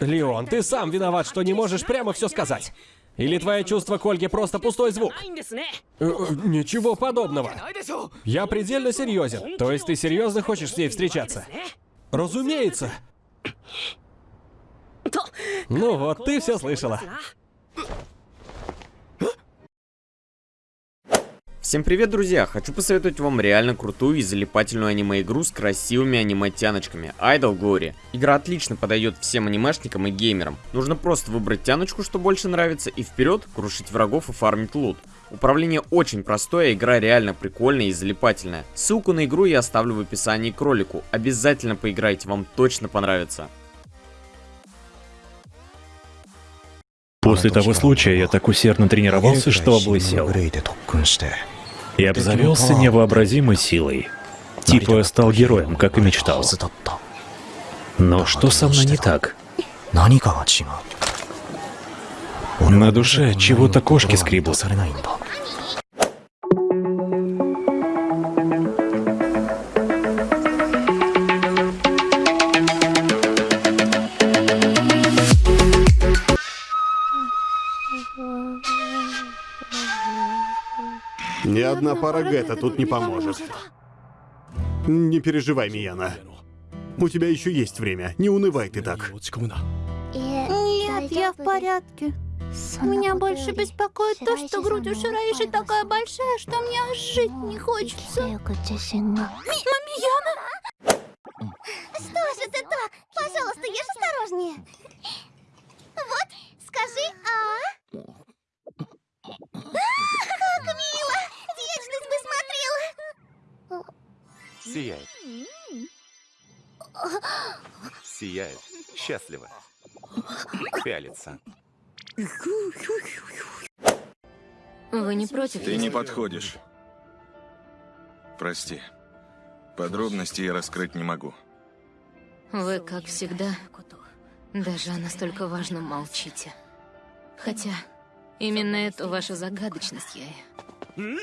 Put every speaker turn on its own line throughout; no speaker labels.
Леон, ты сам виноват, что не можешь прямо все сказать. Или твое чувство к Ольге просто пустой звук? Э, э, ничего подобного. Я предельно серьезен. То есть ты серьезно хочешь с ней встречаться? Разумеется. Ну вот, ты все слышала.
Всем привет, друзья! Хочу посоветовать вам реально крутую и залипательную аниме-игру с красивыми аниме-тяночками Idol Glory. Игра отлично подойдет всем анимешникам и геймерам. Нужно просто выбрать тяночку, что больше нравится, и вперед крушить врагов и фармить лут. Управление очень простое, игра реально прикольная и залипательная. Ссылку на игру я оставлю в описании к ролику. Обязательно поиграйте, вам точно понравится.
После того случая я так усердно тренировался, что облысел. И обзавелся невообразимой силой. Типа стал героем, как и мечтал. Но что со мной не так? На душе чего-то кошки скребут.
Ни одна пара Гетта тут не поможет. Не переживай, Мияна. У тебя еще есть время. Не унывай ты так.
Нет, я в порядке. Меня больше беспокоит то, что грудь у Шираиши такая большая, что мне аж жить не хочется. Мамияна!
Что же ты так? Пожалуйста, ешь осторожнее. Вот, скажи «а».
Сияет. Сияет. Счастливо. Пялится.
Вы не против?
Ты не подходишь. Прости. Подробности я раскрыть не могу.
Вы, как всегда, даже о настолько важном молчите. Хотя, именно эту вашу загадочность я и...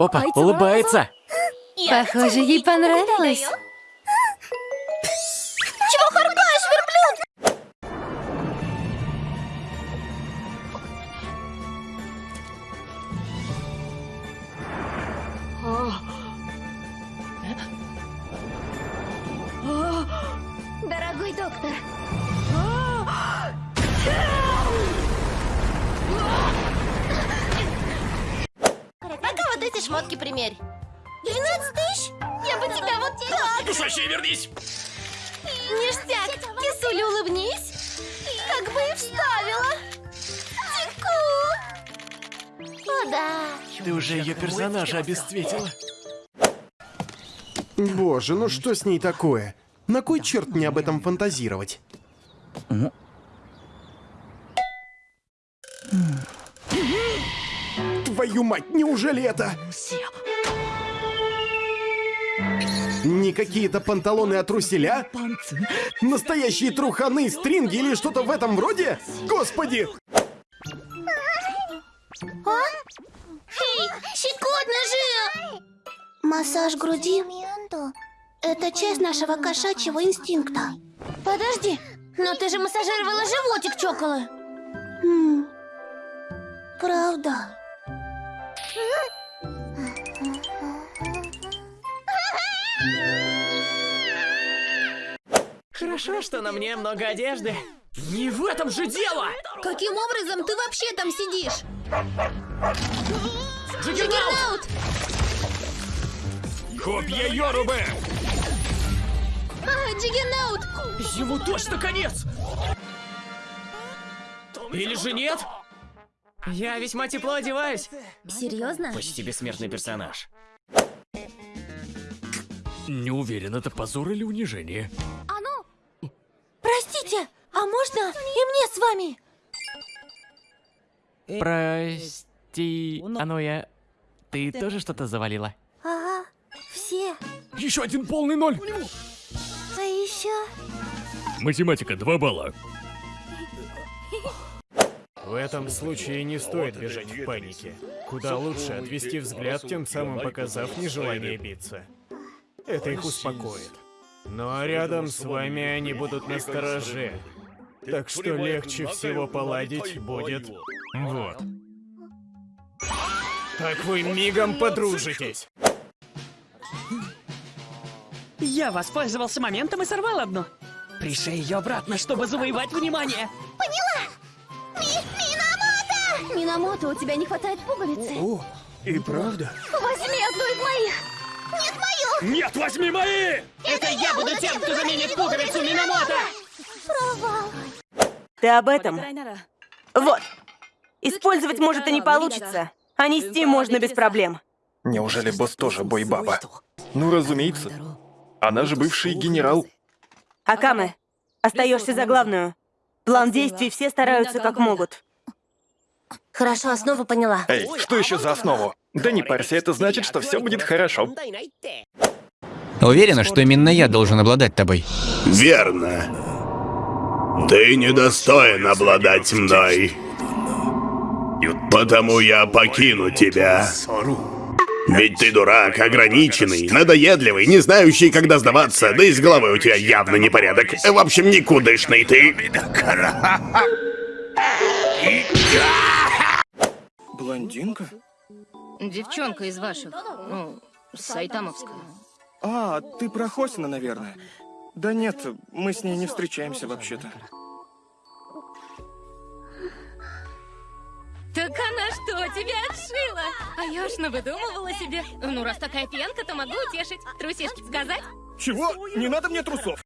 Опа, улыбается!
Похоже, ей понравилось.
Шмотки примерь. 12 тысяч? Я бы тебя вот так.
Душащие, вернись!
Ништяк! Кисуля, улыбнись! Как бы и вставила! Теку! О, да!
Ты уже ее персонажа обесцветила.
Боже, ну что с ней такое? На кой черт мне об этом фантазировать? Твою мать, неужели это... Не какие-то панталоны от труселя? Настоящие труханы, стринги или что-то в этом роде? Господи!
Эй, щекотно же! Массаж груди — это часть нашего кошачьего инстинкта. Подожди, но ты же массажировала животик, чокола. Хм, правда.
Хорошо, что на мне много одежды. Не в этом же дело!
Каким образом ты вообще там сидишь?
Джиггернаут!
Копья Йорубы!
А, Джиггернаут!
Ему точно конец! Или же нет? Я весьма тепло одеваюсь.
Серьезно?
Почти бессмертный персонаж.
Не уверен, это позор или унижение.
Простите, а можно и мне с вами?
Прости, Аноя, ты тоже что-то завалила?
Ага, все.
Еще один полный ноль!
А еще...
Математика 2 балла.
В этом случае не стоит бежать в панике. Куда лучше отвести взгляд, тем самым показав нежелание биться. Это их успокоит. Ну а рядом с вами они будут на стороже. Так что легче всего поладить будет вот. Так вы мигом подружитесь.
Я воспользовался моментом и сорвал одну. Пришей ее обратно, чтобы завоевать внимание.
Минамото, у тебя не хватает пуговицы.
О, и правда?
Возьми одну из моих. Нет, мою.
Нет, возьми мои!
Это я буду тем, кто заменит пуговицу Минамото!
Ты об этом? Вот. Использовать, может, и не получится, а нести можно без проблем.
Неужели босс тоже бойбаба? Ну, разумеется. Она же бывший генерал.
Акаме, остаешься за главную. План действий все стараются как могут.
Хорошо, основу поняла.
Эй, что еще за основу? Да не парься, это значит, что все будет хорошо.
Уверена, что именно я должен обладать тобой.
Верно. Ты недостоин обладать мной. Потому я покину тебя. Ведь ты дурак, ограниченный, надоедливый, не знающий, когда сдаваться, да и с головой у тебя явно непорядок. В общем, никудышный ты.
Блондинка?
Девчонка из ваших, ну, Сайтамовская.
А, ты про Хосина, наверное. Да нет, мы с ней не встречаемся вообще-то.
Так она что, тебя отшила? А я уж навыдумывала себе. Ну, раз такая пьянка, то могу утешить. Трусишки сказать?
Чего? Не надо мне трусов.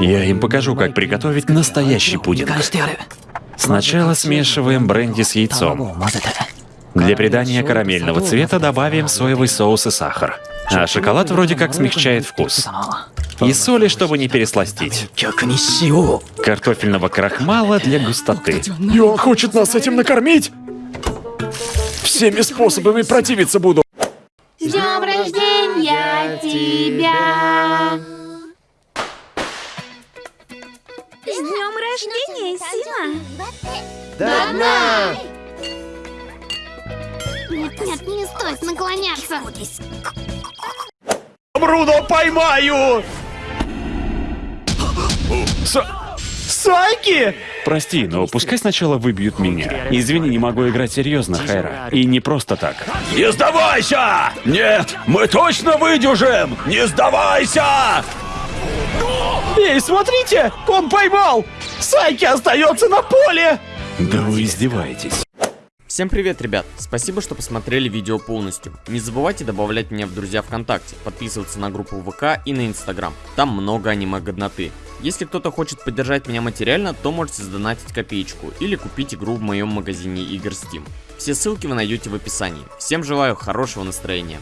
Я им покажу, как приготовить настоящий пудинг. Сначала смешиваем бренди с яйцом. Для придания карамельного цвета добавим соевый соус и сахар. А шоколад вроде как смягчает вкус. И соли, чтобы не пересластить. Картофельного крахмала для густоты.
И он хочет нас этим накормить? Всеми способами противиться буду.
С днем рождения тебя! С днем рождения, Сима!
До дна!
Нет, нет, не стоит наклоняться.
Бруно, поймаю! Сайки!
Прости, но пускай сначала выбьют меня. Извини, не могу играть серьезно, Хайра. И не просто так.
Не сдавайся! Нет, мы точно выдержим! Не сдавайся! Эй, смотрите! Он поймал! Сайки остается на поле!
Да вы издеваетесь.
Всем привет, ребят! Спасибо, что посмотрели видео полностью. Не забывайте добавлять меня в друзья ВКонтакте, подписываться на группу ВК и на Инстаграм. Там много аниме-годноты. Если кто-то хочет поддержать меня материально, то можете сдонатить копеечку или купить игру в моем магазине игр Steam. Все ссылки вы найдете в описании. Всем желаю хорошего настроения.